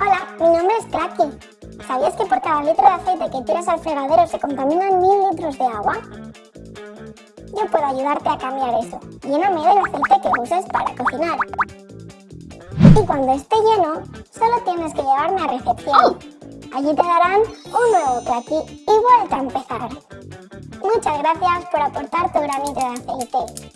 Hola, mi nombre es Cracky. ¿Sabías que por cada litro de aceite que tiras al fregadero se contaminan mil litros de agua? Yo puedo ayudarte a cambiar eso. Lléname del aceite que uses para cocinar. Y cuando esté lleno, solo tienes que llevarme a recepción. Allí te darán un nuevo Cracky y vuelta a empezar. Muchas gracias por aportar tu granito de aceite.